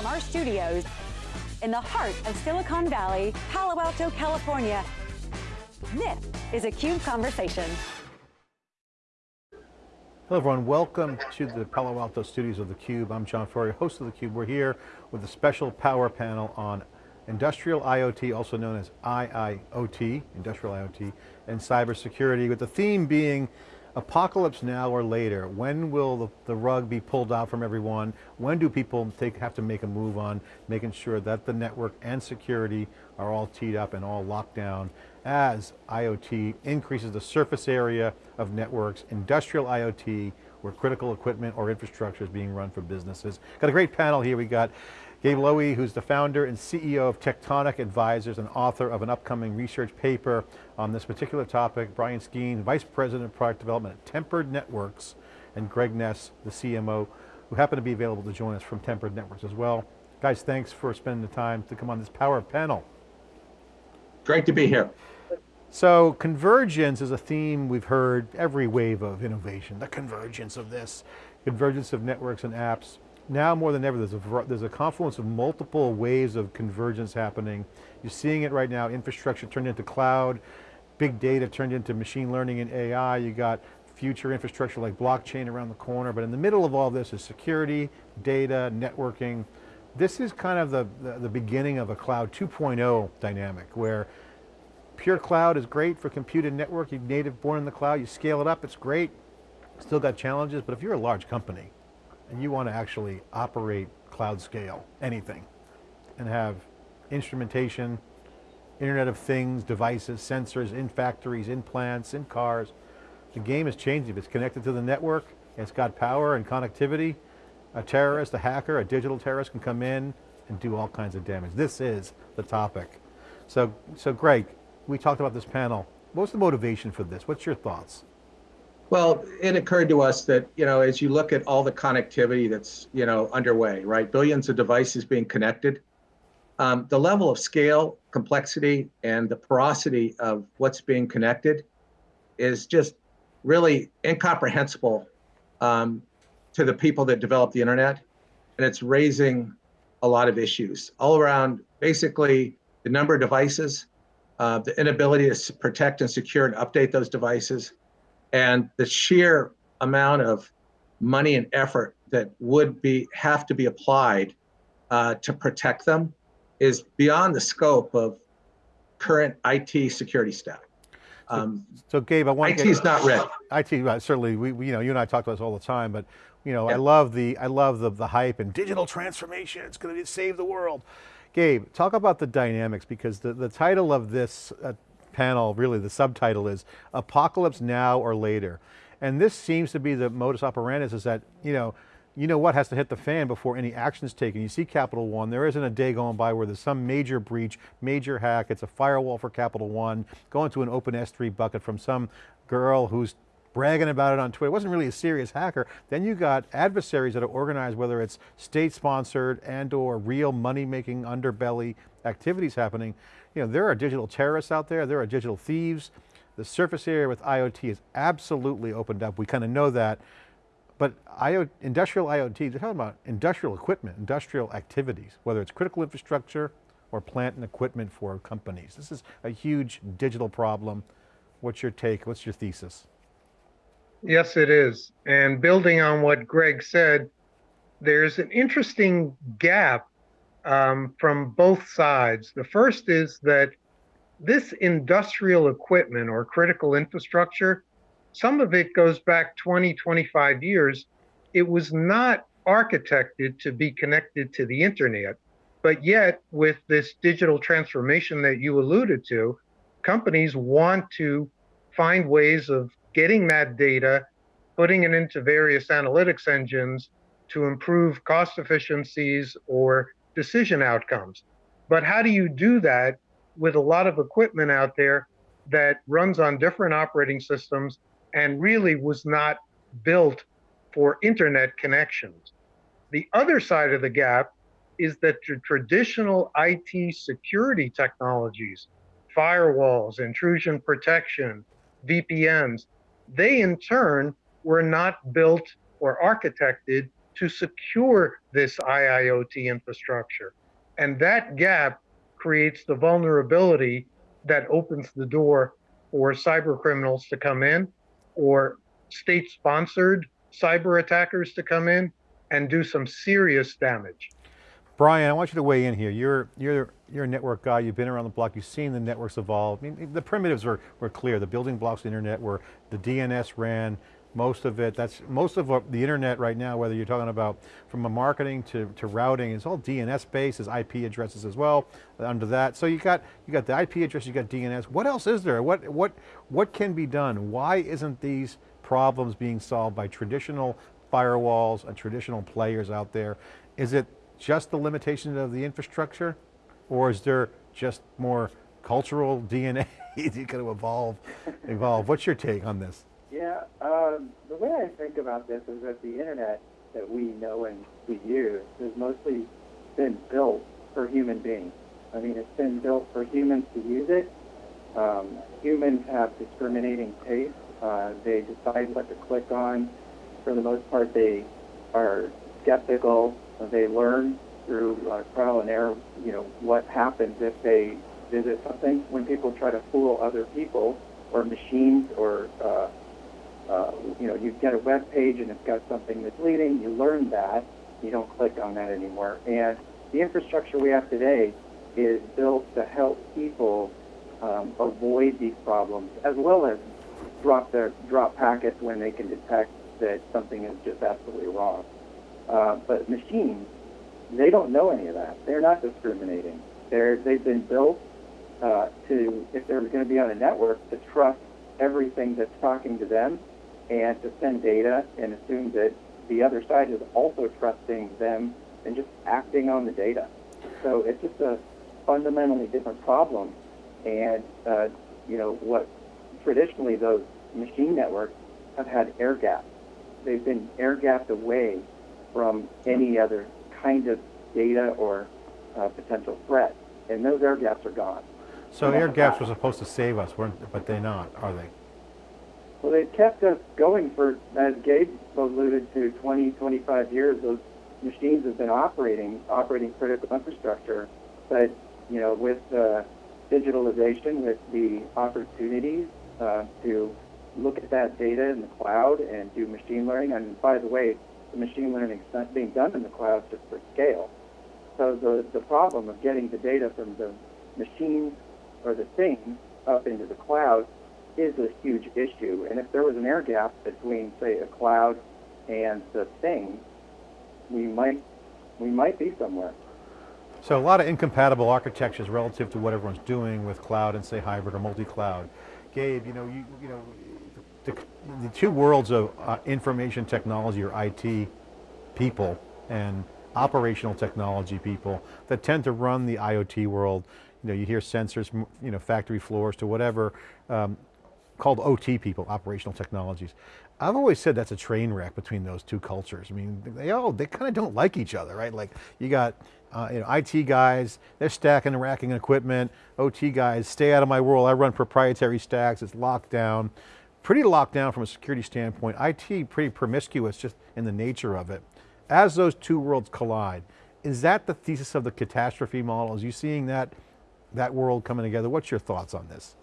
From our studios in the heart of Silicon Valley, Palo Alto, California, this is a CUBE Conversation. Hello everyone, welcome to the Palo Alto studios of theCUBE. I'm John Furrier, host of theCUBE. We're here with a special power panel on industrial IoT, also known as IIoT, industrial IoT, and cybersecurity, with the theme being apocalypse now or later. When will the, the, rug be pulled out from everyone? When do people take, have to make a move on making sure that the network and security are all teed up and all locked down as IoT increases the surface area of networks, industrial IoT, where critical equipment or infrastructure is being run for businesses. Got a great panel here. We got Gabe Lowy, who's the founder and CEO of Tectonic Advisors and author of an upcoming research paper on this particular topic. Brian Skeen, Vice President of Product Development at Tempered Networks, and Greg Ness, the CMO, who happen to be available to join us from Tempered Networks as well. Guys, thanks for spending the time to come on this power panel. Great to be here. So convergence is a theme we've heard every wave of innovation, the convergence of this, convergence of networks and apps now more than ever, there's a, there's a confluence of multiple waves of convergence happening. You're seeing it right now, infrastructure turned into cloud, big data turned into machine learning and AI, you got future infrastructure like blockchain around the corner, but in the middle of all this is security, data, networking. This is kind of the, the, the beginning of a cloud 2.0 dynamic where pure cloud is great for compute and network, you're native born in the cloud, you scale it up, it's great, still got challenges, but if you're a large company, and you want to actually operate cloud scale, anything, and have instrumentation, Internet of Things, devices, sensors in factories, in plants, in cars, the game is changing. If it's connected to the network, it's got power and connectivity, a terrorist, a hacker, a digital terrorist can come in and do all kinds of damage. This is the topic. So, so Greg, we talked about this panel. What's the motivation for this? What's your thoughts? Well, it occurred to us that, you know, as you look at all the connectivity that's, you know, underway, right? Billions of devices being connected. Um, the level of scale, complexity, and the porosity of what's being connected is just really incomprehensible um, to the people that develop the internet. And it's raising a lot of issues all around basically the number of devices, uh, the inability to protect and secure and update those devices, and the sheer amount of money and effort that would be have to be applied uh, to protect them is beyond the scope of current IT security staff. Um, so, Gabe, I want to IT is not ready. IT uh, certainly, we, we, you know, you and I talk about this all the time, but you know, yeah. I love the I love the the hype and digital transformation. It's going to save the world. Gabe, talk about the dynamics because the the title of this uh, panel, really the subtitle is Apocalypse Now or Later. And this seems to be the modus operandi is that, you know, you know what has to hit the fan before any action is taken. You see Capital One, there isn't a day going by where there's some major breach, major hack, it's a firewall for Capital One, going to an open S3 bucket from some girl who's bragging about it on Twitter. It wasn't really a serious hacker. Then you got adversaries that are organized, whether it's state-sponsored and or real money-making underbelly activities happening. You know, there are digital terrorists out there, there are digital thieves. The surface area with IoT is absolutely opened up. We kind of know that. But IoT, industrial IoT, they're talking about industrial equipment, industrial activities, whether it's critical infrastructure or plant and equipment for companies. This is a huge digital problem. What's your take? What's your thesis? Yes, it is. And building on what Greg said, there's an interesting gap um, from both sides. The first is that this industrial equipment or critical infrastructure, some of it goes back 20, 25 years. It was not architected to be connected to the internet. But yet, with this digital transformation that you alluded to, companies want to find ways of getting that data, putting it into various analytics engines to improve cost efficiencies or decision outcomes. But how do you do that with a lot of equipment out there that runs on different operating systems and really was not built for internet connections? The other side of the gap is that the traditional IT security technologies, firewalls, intrusion protection, VPNs, they in turn were not built or architected to secure this IIoT infrastructure. And that gap creates the vulnerability that opens the door for cyber criminals to come in or state sponsored cyber attackers to come in and do some serious damage. Brian, I want you to weigh in here. You're, you're, you're a network guy, you've been around the block, you've seen the networks evolve. I mean, the primitives were, were clear. The building blocks of the internet were, the DNS ran, most of it, that's, most of what the internet right now, whether you're talking about from a marketing to, to routing, it's all DNS based, there's IP addresses as well under that. So you got, you got the IP address, you got DNS. What else is there? What, what, what can be done? Why isn't these problems being solved by traditional firewalls and traditional players out there? Is it just the limitation of the infrastructure? Or is there just more cultural DNA you got to evolve, evolve? What's your take on this? Yeah, um, the way I think about this is that the internet that we know and we use has mostly been built for human beings. I mean, it's been built for humans to use it. Um, humans have discriminating taste. Uh, they decide what to click on. For the most part, they are skeptical. They learn through uh, trial and error, you know, what happens if they visit something. When people try to fool other people or machines or uh, uh, you know, you get a web page and it's got something misleading, you learn that, you don't click on that anymore. And the infrastructure we have today is built to help people um, avoid these problems, as well as drop their drop packets when they can detect that something is just absolutely wrong. Uh, but machines, they don't know any of that. They're not discriminating. They're they've been built uh, to, if they're going to be on a network, to trust everything that's talking to them and to send data and assume that the other side is also trusting them and just acting on the data. So it's just a fundamentally different problem. And, uh, you know, what traditionally those machine networks have had air gaps. They've been air gapped away from any other kind of data or uh, potential threat. And those air gaps are gone. So air gaps were supposed to save us, weren't, but they're not, are they? Well, they've kept us going for, as Gabe alluded to, 20, 25 years. Those machines have been operating, operating critical infrastructure. But, you know, with uh, digitalization, with the opportunities uh, to look at that data in the cloud and do machine learning, and by the way, the machine learning is being done in the cloud just for scale. So the, the problem of getting the data from the machines or the things up into the cloud is a huge issue. And if there was an air gap between, say, a cloud and the thing, we might we might be somewhere. So a lot of incompatible architectures relative to what everyone's doing with cloud and say hybrid or multi-cloud. Gabe, you know, you, you know, the, the two worlds of uh, information technology or IT people and operational technology people that tend to run the IoT world. You know, you hear sensors, you know, factory floors to whatever. Um, called OT people, operational technologies. I've always said that's a train wreck between those two cultures. I mean, they all, they kind of don't like each other, right? Like you got uh, you know, IT guys, they're stacking and racking equipment. OT guys, stay out of my world. I run proprietary stacks, it's locked down. Pretty locked down from a security standpoint. IT pretty promiscuous just in the nature of it. As those two worlds collide, is that the thesis of the catastrophe model? Is you seeing that, that world coming together? What's your thoughts on this?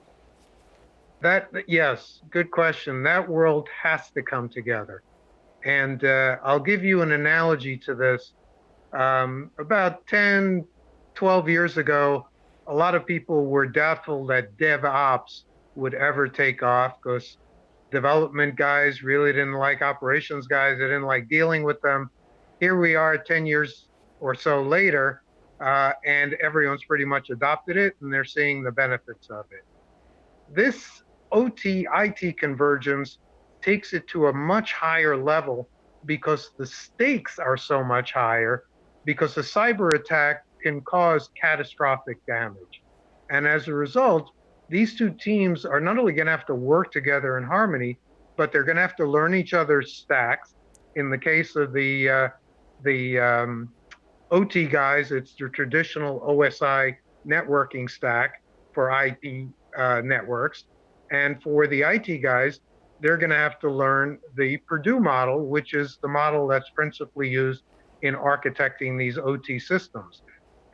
That, yes, good question. That world has to come together. And uh, I'll give you an analogy to this. Um, about 10, 12 years ago, a lot of people were doubtful that DevOps would ever take off because development guys really didn't like operations guys. They didn't like dealing with them. Here we are 10 years or so later, uh, and everyone's pretty much adopted it and they're seeing the benefits of it. This OT IT convergence takes it to a much higher level because the stakes are so much higher because a cyber attack can cause catastrophic damage. And as a result, these two teams are not only going to have to work together in harmony, but they're going to have to learn each other's stacks. In the case of the uh, the um, OT guys, it's the traditional OSI networking stack for IP uh, networks. And for the IT guys, they're going to have to learn the Purdue model, which is the model that's principally used in architecting these OT systems.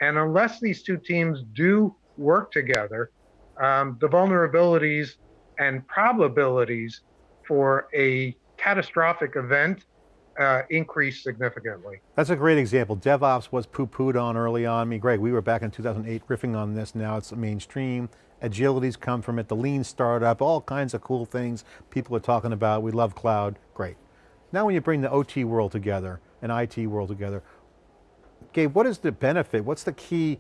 And unless these two teams do work together, um, the vulnerabilities and probabilities for a catastrophic event uh, increase significantly. That's a great example. DevOps was poo-pooed on early on. I mean, Greg, we were back in 2008 riffing on this. Now it's mainstream. Agility's come from it, the lean startup, all kinds of cool things people are talking about. We love cloud, great. Now when you bring the OT world together and IT world together, Gabe, what is the benefit? What's the key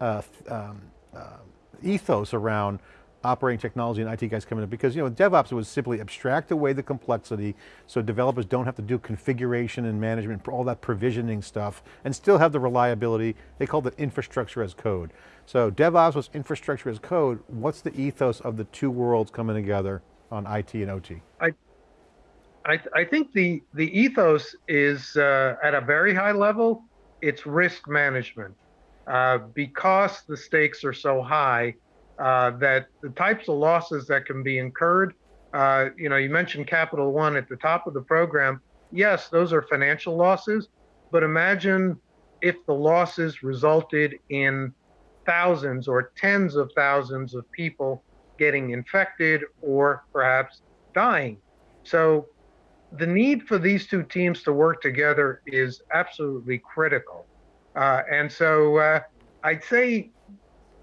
uh, um, uh, ethos around operating technology and IT guys coming in? Because you know, DevOps was simply abstract away the complexity so developers don't have to do configuration and management, for all that provisioning stuff, and still have the reliability. They called it infrastructure as code. So DevOps was infrastructure as code. What's the ethos of the two worlds coming together on IT and OT? I, I, I think the, the ethos is uh, at a very high level, it's risk management. Uh, because the stakes are so high, uh, that the types of losses that can be incurred, uh, you know, you mentioned Capital One at the top of the program. Yes, those are financial losses, but imagine if the losses resulted in thousands or tens of thousands of people getting infected or perhaps dying. So the need for these two teams to work together is absolutely critical. Uh, and so uh, I'd say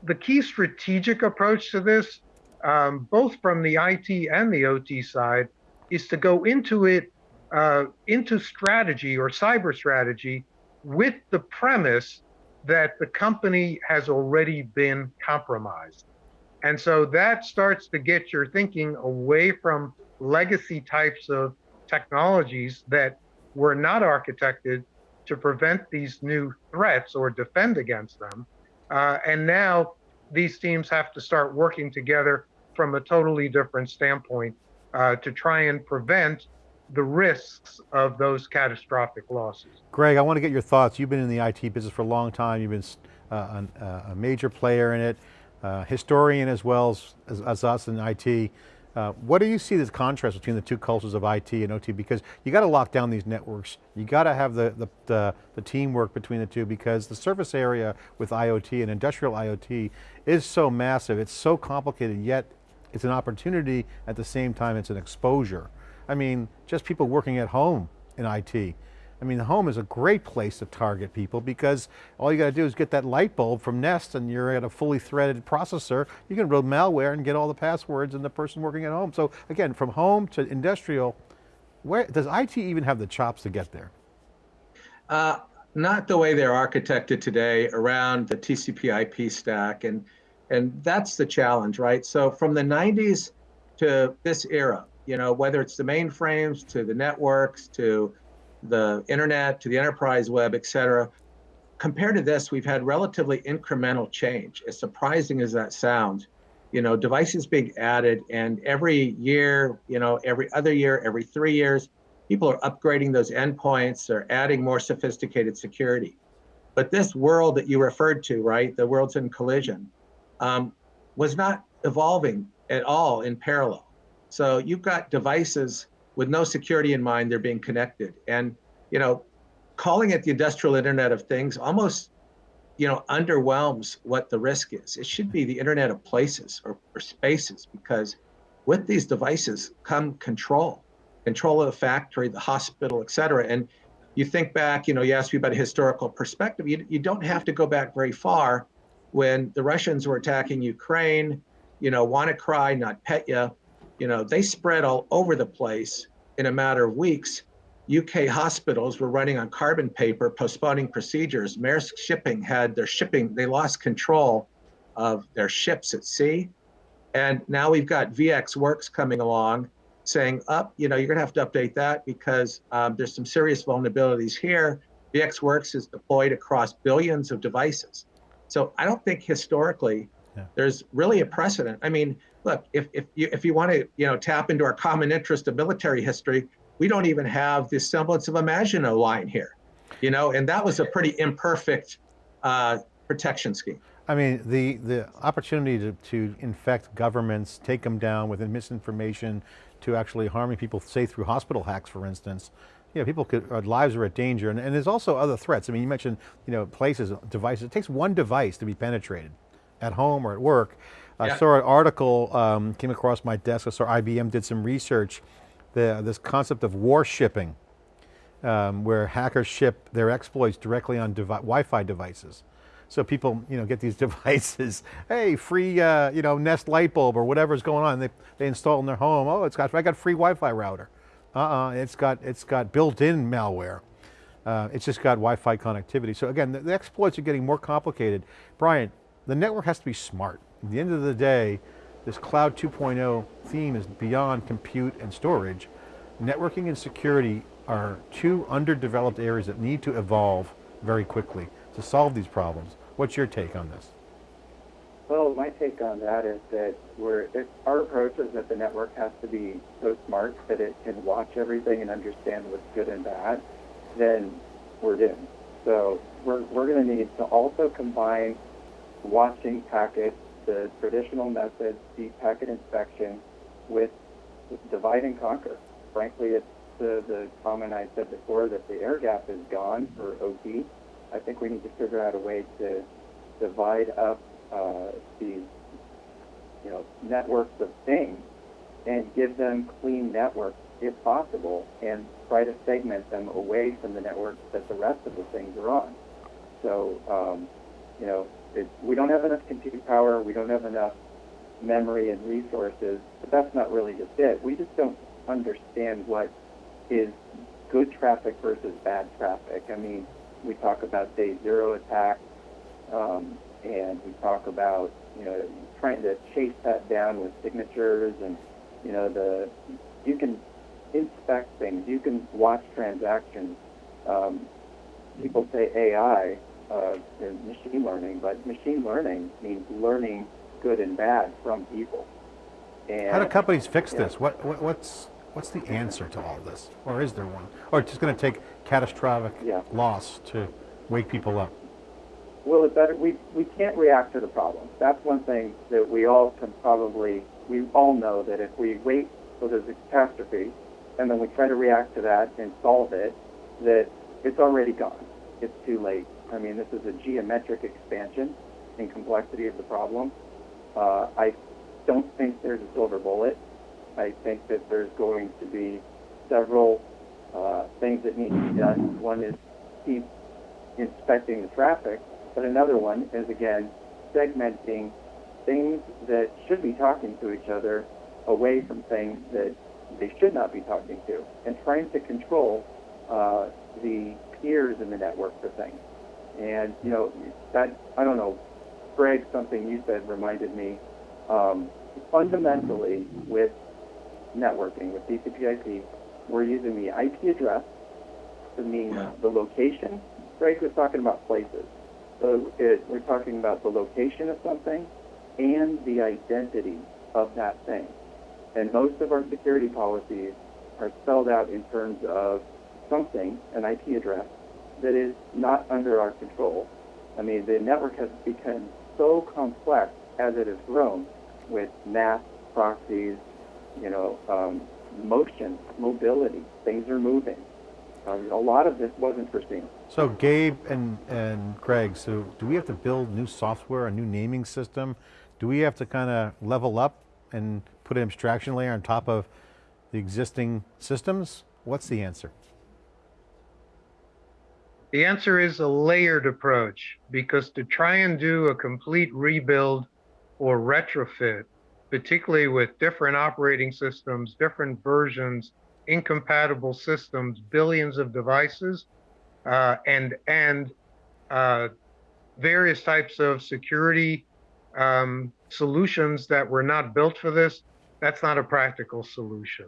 the key strategic approach to this, um, both from the IT and the OT side, is to go into it, uh, into strategy or cyber strategy with the premise that the company has already been compromised. And so that starts to get your thinking away from legacy types of technologies that were not architected to prevent these new threats or defend against them. Uh, and now these teams have to start working together from a totally different standpoint uh, to try and prevent the risks of those catastrophic losses. Greg, I want to get your thoughts. You've been in the IT business for a long time. You've been uh, a, a, major player in it, uh, historian as well as, as, as us in IT. Uh, what do you see the contrast between the two cultures of IT and OT? Because you got to lock down these networks. You got to have the, the, the, the, teamwork between the two because the surface area with IoT and industrial IoT is so massive, it's so complicated, yet it's an opportunity at the same time it's an exposure. I mean, just people working at home in IT. I mean, the home is a great place to target people because all you got to do is get that light bulb from Nest and you're at a fully threaded processor. You can load malware and get all the passwords and the person working at home. So again, from home to industrial, where does IT even have the chops to get there? Uh, not the way they're architected today around the TCP IP stack. And, and that's the challenge, right? So from the 90s to this era, you know, whether it's the mainframes to the networks to the internet to the enterprise web, et cetera, compared to this, we've had relatively incremental change. As surprising as that sounds, you know, devices being added and every year, you know, every other year, every three years, people are upgrading those endpoints, they're adding more sophisticated security. But this world that you referred to, right, the world's in collision, um, was not evolving at all in parallel. So you've got devices with no security in mind, they're being connected. And, you know, calling it the industrial internet of things almost, you know, underwhelms what the risk is. It should be the internet of places or, or spaces because with these devices come control, control of the factory, the hospital, et cetera. And you think back, you know, you asked me about a historical perspective. You, you don't have to go back very far when the Russians were attacking Ukraine, you know, WannaCry, NotPetya, you know, they spread all over the place in a matter of weeks. UK hospitals were running on carbon paper, postponing procedures. Maersk Shipping had their shipping, they lost control of their ships at sea. And now we've got VxWorks coming along saying, up, oh, you know, you're gonna have to update that because um, there's some serious vulnerabilities here. VxWorks is deployed across billions of devices. So I don't think historically yeah. there's really a precedent. I mean, look, if, if you if you want to you know tap into our common interest of military history, we don't even have the semblance of a Maginot line here, you know, and that was a pretty imperfect uh, protection scheme. I mean, the, the opportunity to, to infect governments, take them down with misinformation, to actually harming people, say through hospital hacks, for instance, you know, people could, lives are at danger, and, and there's also other threats. I mean, you mentioned, you know, places, devices. It takes one device to be penetrated, at home or at work. I Yeah. saw an article, um, came across my desk, I saw IBM did some research, the, this concept of war shipping, um, where hackers ship their exploits directly on devi Wi-Fi devices. So people, you know, get these devices, hey, free, uh, you know, Nest light bulb or whatever's going on. They, they install in their home. Oh, it's got, I got free Wi-Fi router. Uh-uh, it's got, it's got built-in malware. Uh, it's just got Wi-Fi connectivity. So again, the, the exploits are getting more complicated. Brian, the network has to be smart. At the end of the day, this cloud 2.0 theme is beyond compute and storage. Networking and security are two underdeveloped areas that need to evolve very quickly to solve these problems. What's your take on this? Well, my take on that is that we're, if our approach is that the network has to be so smart that it can watch everything and understand what's good and bad, then we're doomed. So we're, we're going to need to also combine watching packets, the traditional methods, deep packet inspection, with divide and conquer. Frankly, it's the, the comment I said before that the air gap is gone for OT. I think we need to figure out a way to divide up uh, these, you know, networks of things and give them clean networks if possible, and try to segment them away from the networks that the rest of the things are on. So, um, you know, it, we don't have enough compute power, we don't have enough memory and resources, but that's not really just it. We just don't understand what is good traffic versus bad traffic. I mean, we talk about day zero attacks, um, and we talk about you know trying to chase that down with signatures, and you know the you can inspect things, you can watch transactions. Um, people say AI, uh, machine learning, but machine learning means learning good and bad from people. And How do companies fix yeah. this? What, what, what's, what's the answer to all this? Or is there one? Or it's just going to take catastrophic Yeah. loss to wake people up? Well, it better we we can't react to the problem. That's one thing that we all can probably we all know that if we wait till there's a catastrophe and then we try to react to that and solve it, that it's already gone. It's too late. I mean, this is a geometric expansion in complexity of the problem. Uh, I don't think there's a silver bullet. I think that there's going to be several uh, things that need to be done. One is keep inspecting the traffic, but another one is again segmenting things that should be talking to each other away from things that they should not be talking to, and trying to control uh, the peers in the network for things. And you know that I don't know, Greg, something you said reminded me. Um, fundamentally, with networking with TCP/IP, we're using the IP address to mean the location. Greg was talking about places. So it, we're talking about the location of something and the identity of that thing. And most of our security policies are spelled out in terms of something, an IP address, that is not under our control. I mean, the network has become so complex as it has grown with NAT proxies, you know, um, motion, mobility, things are moving. Um, a lot of this wasn't foreseen. So Gabe and, and Greg, so do we have to build new software, a new naming system? Do we have to kind of level up and put an abstraction layer on top of the existing systems? What's the answer? The answer is a layered approach because to try and do a complete rebuild or retrofit, particularly with different operating systems, different versions, incompatible systems, billions of devices, uh, and and uh, various types of security um, solutions that were not built for this, that's not a practical solution.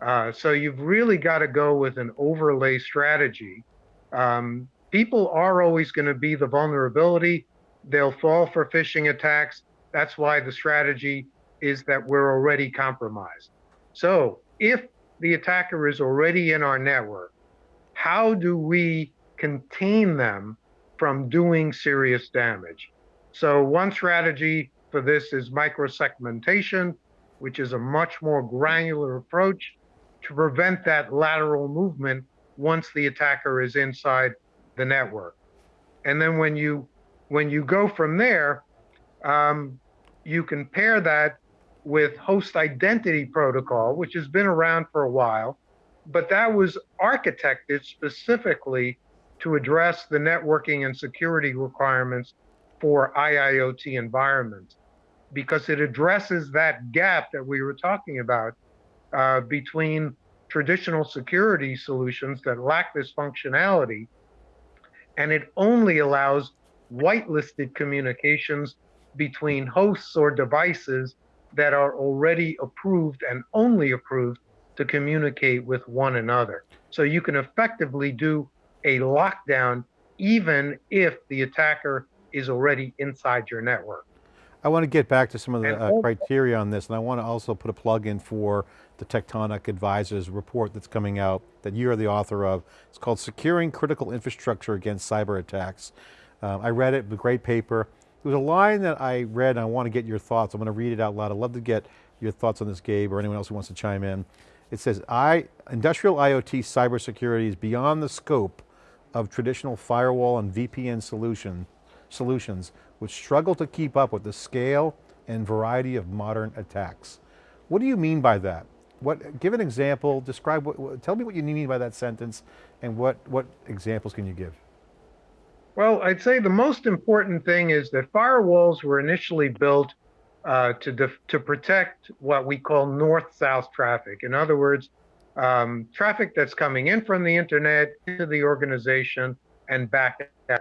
Uh, so you've really got to go with an overlay strategy. Um, people are always going to be the vulnerability. They'll fall for phishing attacks. That's why the strategy is that we're already compromised. So if the attacker is already in our network, how do we contain them from doing serious damage? So one strategy for this is microsegmentation. which is a much more granular approach to prevent that lateral movement once the attacker is inside the network. And then when you when you go from there, um, you can pair that with host identity protocol, which has been around for a while, but that was architected specifically to address the networking and security requirements for IIoT environments because it addresses that gap that we were talking about uh, between traditional security solutions that lack this functionality, and it only allows whitelisted communications between hosts or devices that are already approved and only approved to communicate with one another. So you can effectively do a lockdown even if the attacker is already inside your network. I want to get back to some of the uh, criteria on this, and I want to also put a plug in for the Tectonic Advisors report that's coming out that you're the author of. It's called Securing Critical Infrastructure Against Cyber Attacks. Um, I read it, great paper. There was a line that I read and I want to get your thoughts. I'm going to read it out loud. I'd love to get your thoughts on this, Gabe, or anyone else who wants to chime in. It says, I, industrial IoT cybersecurity is beyond the scope of traditional firewall and VPN solution, solutions, which struggle to keep up with the scale and variety of modern attacks. What do you mean by that? What, give an example, describe, what, tell me what you mean by that sentence and what, what examples can you give? Well, I'd say the most important thing is that firewalls were initially built uh, to, to protect what we call north-south traffic. In other words, um, traffic that's coming in from the internet into the organization and back out.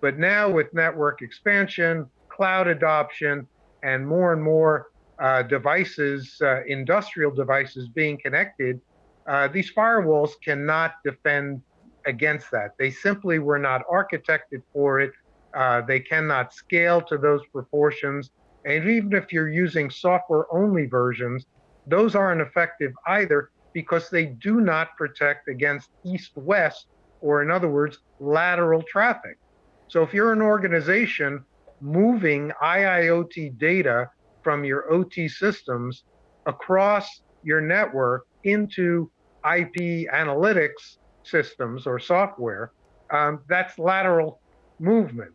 But now with network expansion, cloud adoption, and more and more uh, devices, uh, industrial devices being connected, uh, these firewalls cannot defend against that. They simply were not architected for it. Uh, they cannot scale to those proportions. And even if you're using software only versions, those aren't effective either because they do not protect against east west, or in other words, lateral traffic. So if you're an organization moving IIoT data from your OT systems across your network into IP analytics systems or software, um, that's lateral movement.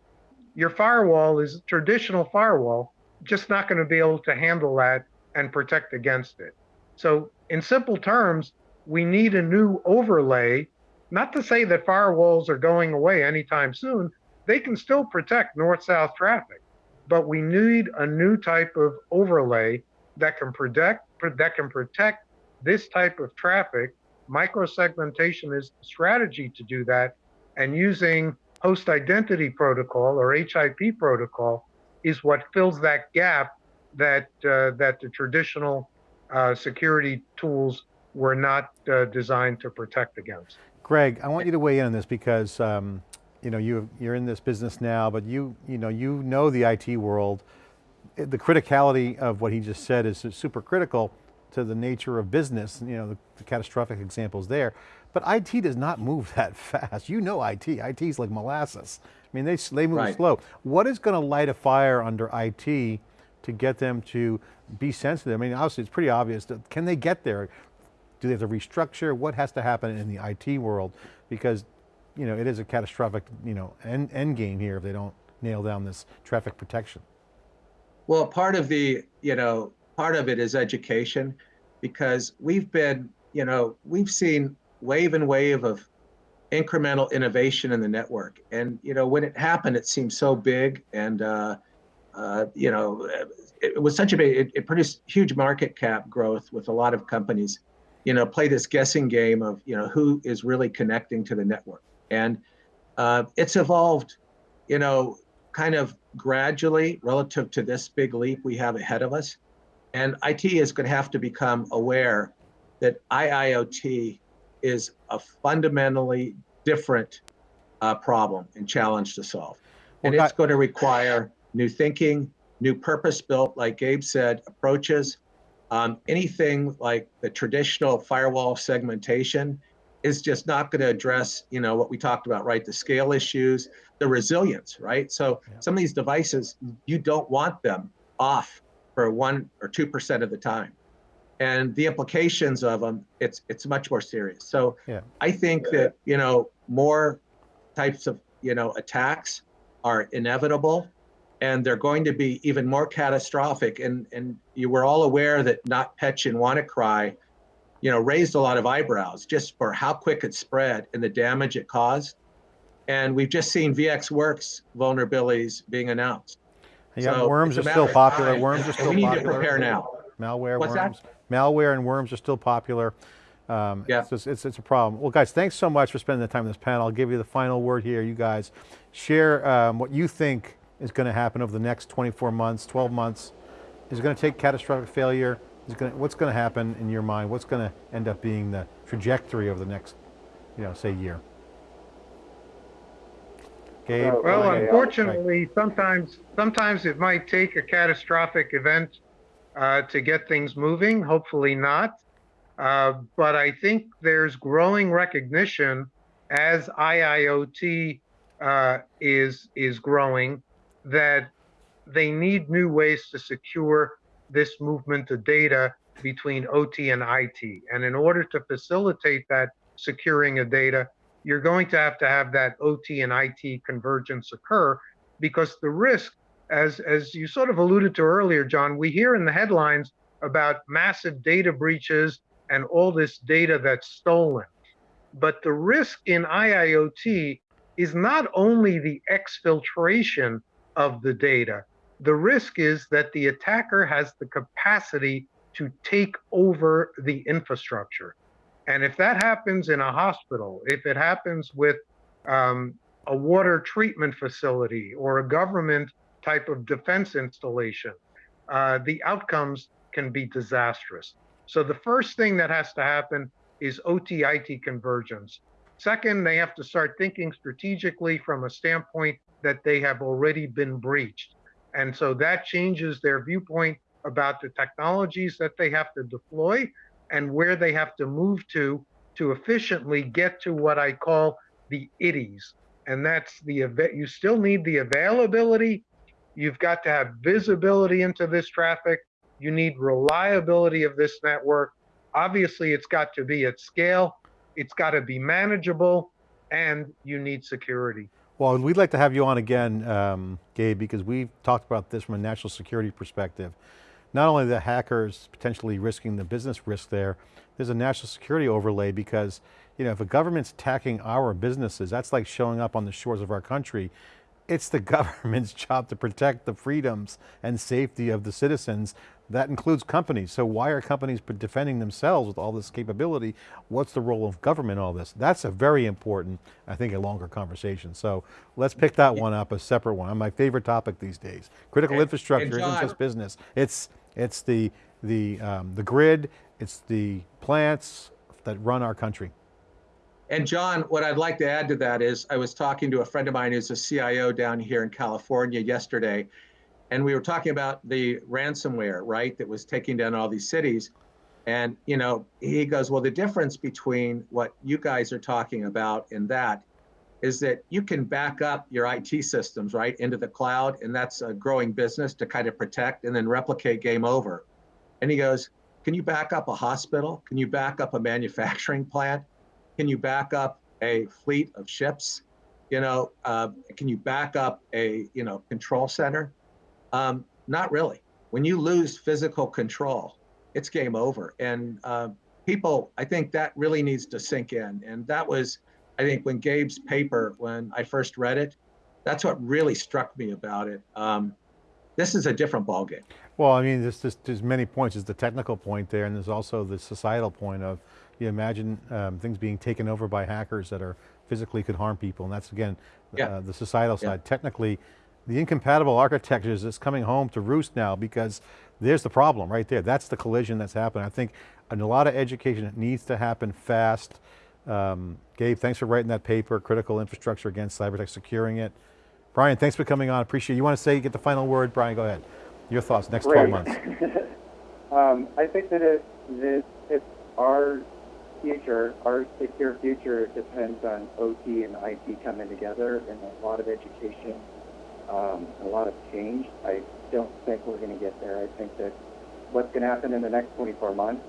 Your firewall is traditional firewall, just not going to be able to handle that and protect against it. So in simple terms, we need a new overlay, not to say that firewalls are going away anytime soon. They can still protect north-south traffic, but we need a new type of overlay that can protect that can protect this type of traffic Microsegmentation is the strategy to do that, and using host identity protocol or HIP protocol is what fills that gap that uh, that the traditional uh, security tools were not uh, designed to protect against. Greg, I want you to weigh in on this because um, you know you you're in this business now, but you you know you know the IT world. The criticality of what he just said is super critical to the nature of business, you know, the, the, catastrophic examples there. But IT does not move that fast. You know IT, IT is like molasses. I mean, they, they move right. slow. What is going to light a fire under IT to get them to be sensitive? I mean, obviously it's pretty obvious. That, can they get there? Do they have to restructure? What has to happen in the IT world? Because, you know, it is a catastrophic, you know, end, end game here if they don't nail down this traffic protection. Well, part of the, you know, part of it is education because we've been, you know, we've seen wave and wave of incremental innovation in the network. And, you know, when it happened, it seemed so big and, uh, uh, you know, it, it, was such a big, it, it, produced huge market cap growth with a lot of companies, you know, play this guessing game of, you know, who is really connecting to the network. And uh, it's evolved, you know, kind of gradually relative to this big leap we have ahead of us. And IT is going to have to become aware that IIoT is a fundamentally different uh, problem and challenge to solve. And well, it's going to require new thinking, new purpose built, like Gabe said, approaches. Um, anything like the traditional firewall segmentation is just not going to address, you know, what we talked about, right? The scale issues, the resilience, right? So yeah. some of these devices, you don't want them off for one or two percent of the time. And the implications of them, it's it's much more serious. So Yeah. I think that you know more types of you know attacks are inevitable, and they're going to be even more catastrophic. And and you were all aware that NotPetya and WannaCry, you know, raised a lot of eyebrows just for how quick it spread and the damage it caused. And we've just seen VxWorks vulnerabilities being announced. Got So worms are still popular. time, Worms are still we need popular. to prepare now. Malware, What's that? worms, malware, and worms are still popular. Um, Yeah. it's, it's it's a problem. Well, guys, thanks so much for spending the time in this panel. I'll give you the final word here. You guys share um, what you think is going to happen over the next 24 months, 12 months. Is it going to take catastrophic failure? Is going to, what's going to happen in your mind? What's going to end up being the trajectory of the next, you know, say year? Gabe. Well, Well, Okay, unfortunately, sometimes sometimes it might take a catastrophic event uh, to get things moving. Hopefully not. Uh, but I think there's growing recognition as IIoT uh, is is growing that they need new ways to secure this movement of data between OT and IT. And in order to facilitate that securing of data, you're going to have to have that OT and IT convergence occur because the risk, as, as you sort of alluded to earlier, John, we hear in the headlines about massive data breaches and all this data that's stolen. But the risk in IIoT is not only the exfiltration of the data, the risk is that the attacker has the capacity to take over the infrastructure. And if that happens in a hospital, if it happens with um, a water treatment facility or a government type of defense installation, uh, the outcomes can be disastrous. So the first thing that has to happen is OT IT convergence. Second, they have to start thinking strategically from a standpoint that they have already been breached. And so that changes their viewpoint about the technologies that they have to deploy and where they have to move to to efficiently get to what I call the ilities. And that's the event. You still need the availability. You've got to have visibility into this traffic. You need reliability of this network. Obviously, it's got to be at scale. It's got to be manageable and you need security. Well, we'd like to have you on again, um, Gabe, because we've talked about this from a national security perspective. Not only the hackers potentially risking the business risk there, there's a national security overlay because you know, if a government's attacking our businesses, that's like showing up on the shores of our country. It's the government's job to protect the freedoms and safety of the citizens. That includes companies. So why are companies defending themselves with all this capability? What's the role of government in all this? That's a very important, I think, a longer conversation. So let's pick that one up, a separate one. My favorite topic these days. Critical And- infrastructure and isn't just business. It's, it's the, the, um, the grid, it's the plants that run our country. And John, what I'd like to add to that is I was talking to a friend of mine who's a CIO down here in California yesterday, and we were talking about the ransomware, right, that was taking down all these cities. And, you know, he goes, well, the difference between what you guys are talking about and that is that you can back up your IT systems, right, into the cloud, and that's a growing business to kind of protect and then replicate game over. And he goes, can you back up a hospital? Can you back up a manufacturing plant? Can you back up a fleet of ships? You know, uh, can you back up a you know control center? Um, not really. When you lose physical control, it's game over. And uh, people, I think that really needs to sink in. And that was, I think, when Gabe's paper, when I first read it, that's what really struck me about it. Um, this is a different ballgame. Well, I mean, there's, there's, there's many points. There's the technical point there, and there's also the societal point of, you imagine um, things being taken over by hackers that are physically could harm people, and that's again, Yeah. uh, the societal Yeah. side. Technically, the incompatible architectures is coming home to roost now because there's the problem right there. That's the collision that's happening. I think a lot of education needs to happen fast. Um, Gabe, thanks for writing that paper, Critical Infrastructure Against Cyber Attack, Securing It. Brian, thanks for coming on, appreciate it. You want to say, get the final word? Brian, go ahead. Your thoughts, next 12 months. um, I think that it, that if our future, our secure future, depends on OT and IT coming together and a lot of education um, a lot of change. I don't think we're going to get there. I think that what's going to happen in the next 24 months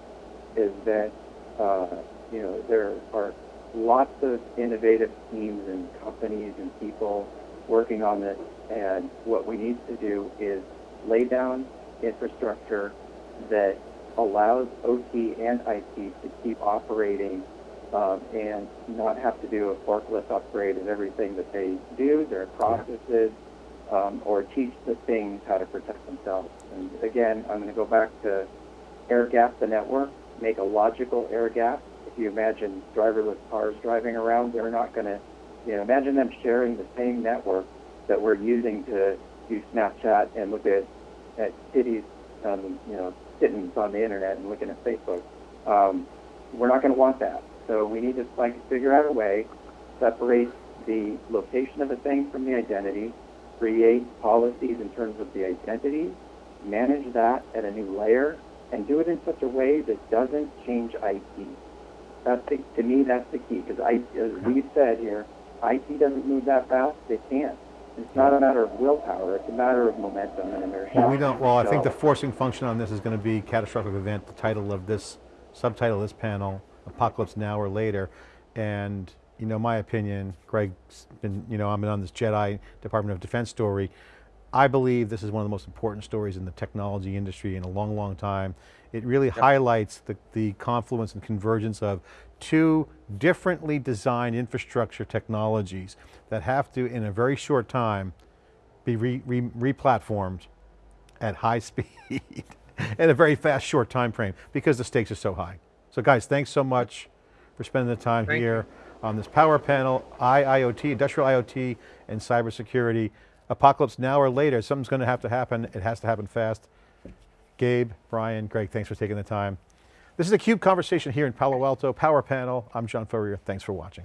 is that uh, you know there are lots of innovative teams and companies and people working on this, and what we need to do is lay down infrastructure that allows OT and IT to keep operating um, and not have to do a forklift upgrade of everything that they do, their processes, um, or teach the things how to protect themselves. And again, I'm going to go back to air gap the network, make a logical air gap. If you imagine driverless cars driving around, they're not going to, you know, imagine them sharing the same network that we're using to use Snapchat and look at, at cities, um, you know, kittens on the internet and looking at Facebook. Um, we're not going to want that. So we need to like figure out a way, separate the location of a thing from the identity, create policies in terms of the identity, manage that at a new layer, and do it in such a way that doesn't change IT. That's the, to me, that's the key because I, as we said here, IT doesn't move that fast. They can't. It's not a matter of willpower. It's a matter of momentum and inertia. Well, we don't, well, I think the forcing function on this is going to be catastrophic event, the title of this, subtitle of this panel, Apocalypse Now or Later. And, you know, my opinion, Greg's been, you know, I'm on this Jedi Department of Defense story. I believe this is one of the most important stories in the technology industry in a long, long time. It really highlights the, the confluence and convergence of two differently designed infrastructure technologies that have to, in a very short time, be re, re, replatformed at high speed in a very fast, short time frame because the stakes are so high. So guys, thanks so much for spending the time Thank here on this power panel, IIoT, industrial IoT, and cybersecurity. Apocalypse now or later, something's going to have to happen. It has to happen fast. Gabe, Brian, Greg, thanks for taking the time. This is a CUBE conversation here in Palo Alto, Power Panel. I'm John Furrier, thanks for watching.